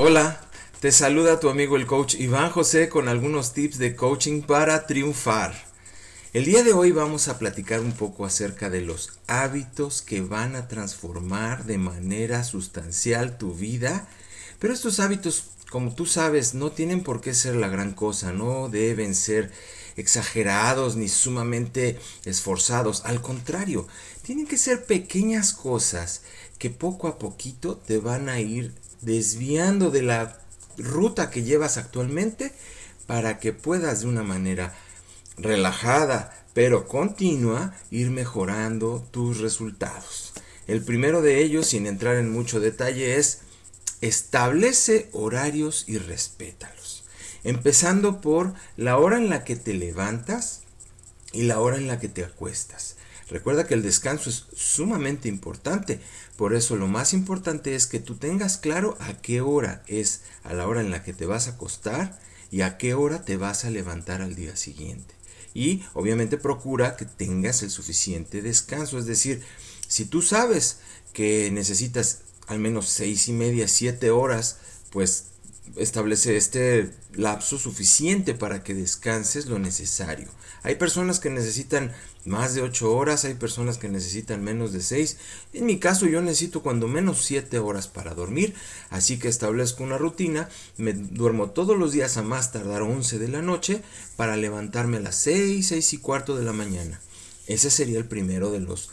Hola, te saluda tu amigo el coach Iván José con algunos tips de coaching para triunfar. El día de hoy vamos a platicar un poco acerca de los hábitos que van a transformar de manera sustancial tu vida, pero estos hábitos, como tú sabes, no tienen por qué ser la gran cosa, no deben ser exagerados ni sumamente esforzados, al contrario, tienen que ser pequeñas cosas que poco a poquito te van a ir desviando de la ruta que llevas actualmente para que puedas de una manera relajada pero continua ir mejorando tus resultados. El primero de ellos, sin entrar en mucho detalle, es establece horarios y respétalos. Empezando por la hora en la que te levantas y la hora en la que te acuestas. Recuerda que el descanso es sumamente importante, por eso lo más importante es que tú tengas claro a qué hora es a la hora en la que te vas a acostar y a qué hora te vas a levantar al día siguiente. Y obviamente procura que tengas el suficiente descanso, es decir, si tú sabes que necesitas al menos seis y media, siete horas, pues establece este lapso suficiente para que descanses lo necesario. Hay personas que necesitan más de 8 horas, hay personas que necesitan menos de 6. En mi caso yo necesito cuando menos 7 horas para dormir, así que establezco una rutina, me duermo todos los días a más tardar 11 de la noche para levantarme a las 6, 6 y cuarto de la mañana. Ese sería el primero de los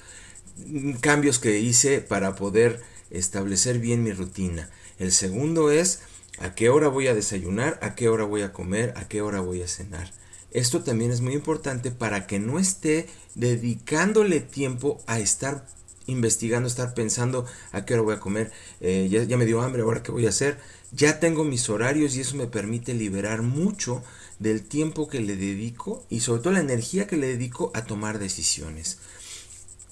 cambios que hice para poder establecer bien mi rutina. El segundo es a qué hora voy a desayunar, a qué hora voy a comer, a qué hora voy a cenar. Esto también es muy importante para que no esté dedicándole tiempo a estar investigando, estar pensando a qué hora voy a comer, eh, ya, ya, me dio hambre, ahora qué voy a hacer. Ya tengo mis horarios y eso me permite liberar mucho del tiempo que le dedico y sobre todo la energía que le dedico a tomar decisiones.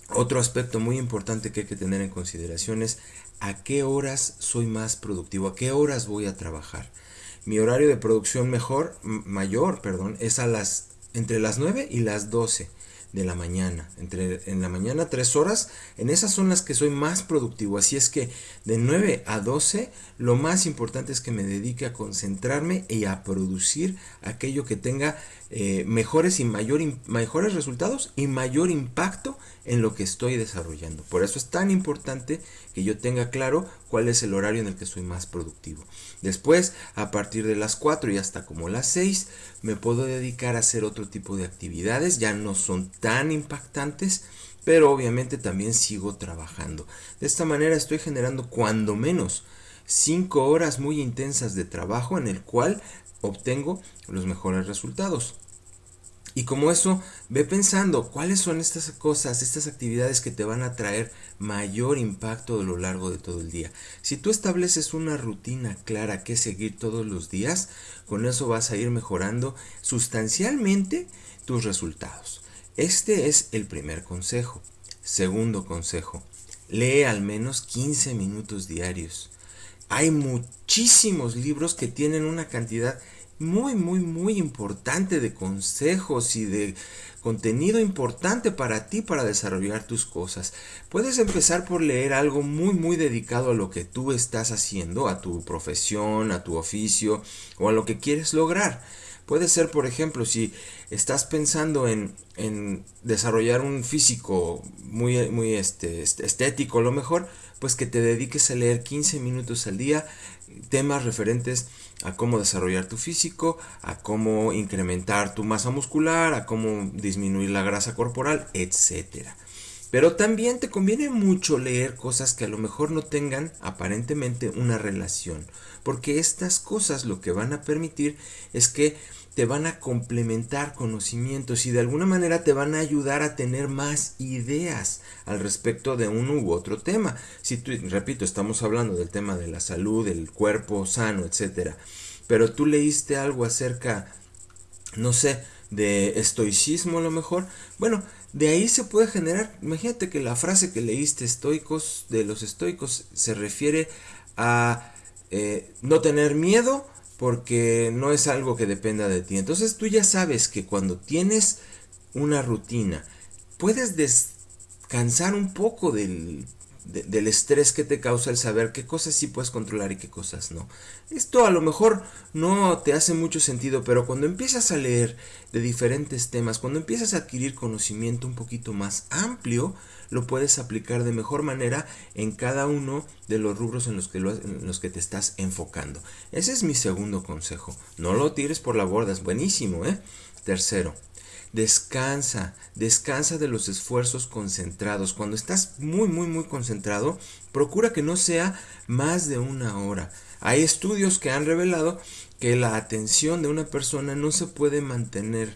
Otro aspecto muy importante que hay que tener en consideración es a qué horas soy más productivo, a qué horas voy a trabajar. Mi horario de producción mejor, mayor, perdón, es a las entre las 9 y las 12 de la mañana. Entre en la mañana 3 horas, en esas son las que soy más productivo. Así es que de 9 a 12 lo más importante es que me dedique a concentrarme y a producir aquello que tenga eh, mejores y mayor, mejores resultados y mayor impacto en lo que estoy desarrollando. Por eso es tan importante que yo tenga claro cuál es el horario en el que soy más productivo. Después, a partir de las 4 y hasta como las 6, me puedo dedicar a hacer otro tipo de actividades, ya no son tan impactantes, pero obviamente también sigo trabajando. De esta manera estoy generando cuando menos 5 horas muy intensas de trabajo en el cual obtengo los mejores resultados. Y como eso, ve pensando cuáles son estas cosas, estas actividades que te van a traer mayor impacto a lo largo de todo el día. Si tú estableces una rutina clara que seguir todos los días, con eso vas a ir mejorando sustancialmente tus resultados. Este es el primer consejo. Segundo consejo, lee al menos 15 minutos diarios. Hay muchísimos libros que tienen una cantidad muy, muy, muy importante de consejos y de contenido importante para ti para desarrollar tus cosas. Puedes empezar por leer algo muy, muy dedicado a lo que tú estás haciendo, a tu profesión, a tu oficio o a lo que quieres lograr. Puede ser, por ejemplo, si estás pensando en, en desarrollar un físico muy, muy este, estético, lo mejor, pues que te dediques a leer 15 minutos al día temas referentes a cómo desarrollar tu físico, a cómo incrementar tu masa muscular, a cómo disminuir la grasa corporal, etc. Pero también te conviene mucho leer cosas que a lo mejor no tengan aparentemente una relación, porque estas cosas lo que van a permitir es que te van a complementar conocimientos y de alguna manera te van a ayudar a tener más ideas al respecto de uno u otro tema. Si tú, repito, estamos hablando del tema de la salud, del cuerpo sano, etcétera, pero tú leíste algo acerca, no sé, de estoicismo a lo mejor, bueno, de ahí se puede generar, imagínate que la frase que leíste estoicos de los estoicos se refiere a eh, no tener miedo, porque no es algo que dependa de ti. Entonces tú ya sabes que cuando tienes una rutina, puedes descansar un poco del del estrés que te causa el saber qué cosas sí puedes controlar y qué cosas no. Esto a lo mejor no te hace mucho sentido, pero cuando empiezas a leer de diferentes temas, cuando empiezas a adquirir conocimiento un poquito más amplio, lo puedes aplicar de mejor manera en cada uno de los rubros en los que, en los que te estás enfocando. Ese es mi segundo consejo. No lo tires por la borda, es buenísimo, ¿eh? Tercero, Descansa, descansa de los esfuerzos concentrados. Cuando estás muy, muy, muy concentrado, procura que no sea más de una hora. Hay estudios que han revelado que la atención de una persona no se puede mantener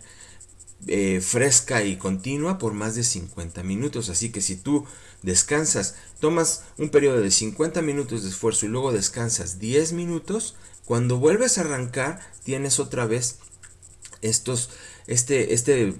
eh, fresca y continua por más de 50 minutos. Así que si tú descansas, tomas un periodo de 50 minutos de esfuerzo y luego descansas 10 minutos, cuando vuelves a arrancar tienes otra vez estos este, este,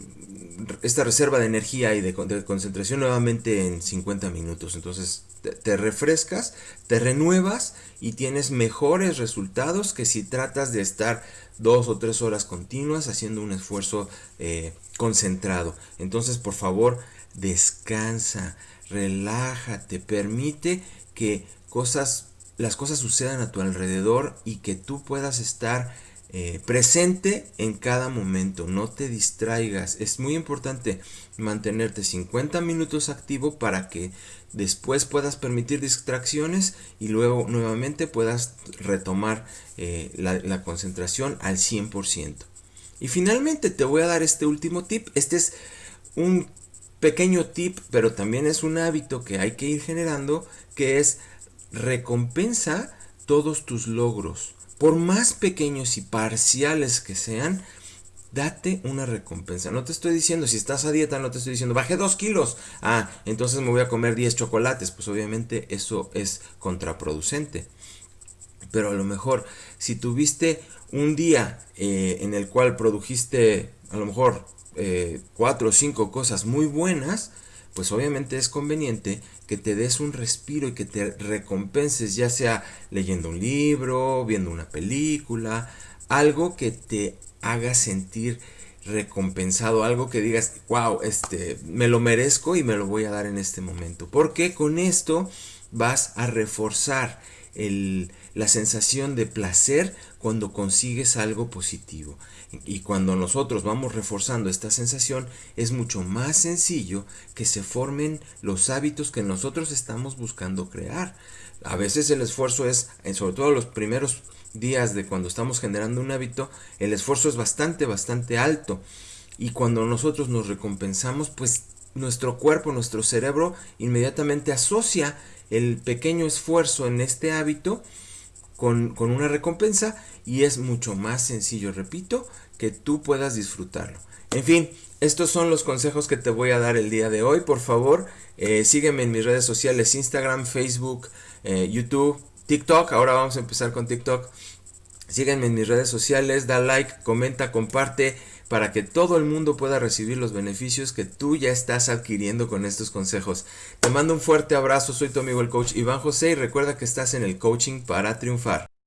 esta reserva de energía y de, concentración nuevamente en 50 minutos. Entonces te, refrescas, te renuevas y tienes mejores resultados que si tratas de estar dos o tres horas continuas haciendo un esfuerzo eh, concentrado. Entonces por favor descansa, relájate, permite que cosas, las cosas sucedan a tu alrededor y que tú puedas estar eh, presente en cada momento, no te distraigas. Es muy importante mantenerte 50 minutos activo para que después puedas permitir distracciones y luego nuevamente puedas retomar eh, la, concentración al 100%. Y finalmente te voy a dar este último tip. Este es un pequeño tip, pero también es un hábito que hay que ir generando, que es recompensa todos tus logros por más pequeños y parciales que sean, date una recompensa. No te estoy diciendo, si estás a dieta, no te estoy diciendo, bajé 2 kilos. Ah, entonces me voy a comer 10 chocolates. Pues obviamente eso es contraproducente. Pero a lo mejor, si tuviste un día eh, en el cual produjiste a lo mejor 4 eh, o 5 cosas muy buenas, pues obviamente es conveniente que te des un respiro y que te recompenses, ya sea leyendo un libro, viendo una película, algo que te haga sentir recompensado, algo que digas, wow, este, me lo merezco y me lo voy a dar en este momento. Porque con esto vas a reforzar la sensación de placer cuando consigues algo positivo. Y cuando nosotros vamos reforzando esta sensación, es mucho más sencillo que se formen los hábitos que nosotros estamos buscando crear. A veces el esfuerzo es, sobre todo los primeros días de cuando estamos generando un hábito, el esfuerzo es bastante, bastante alto. Y cuando nosotros nos recompensamos, pues nuestro cuerpo, nuestro cerebro inmediatamente asocia el pequeño esfuerzo en este hábito con, una recompensa y es mucho más sencillo, repito, que tú puedas disfrutarlo. En fin, estos son los consejos que te voy a dar el día de hoy. Por favor, eh, sígueme en mis redes sociales, Instagram, Facebook, eh, YouTube, TikTok. Ahora vamos a empezar con TikTok. Sígueme en mis redes sociales, da like, comenta, comparte para que todo el mundo pueda recibir los beneficios que tú ya estás adquiriendo con estos consejos. Te mando un fuerte abrazo, soy tu amigo el coach Iván José y recuerda que estás en el coaching para triunfar.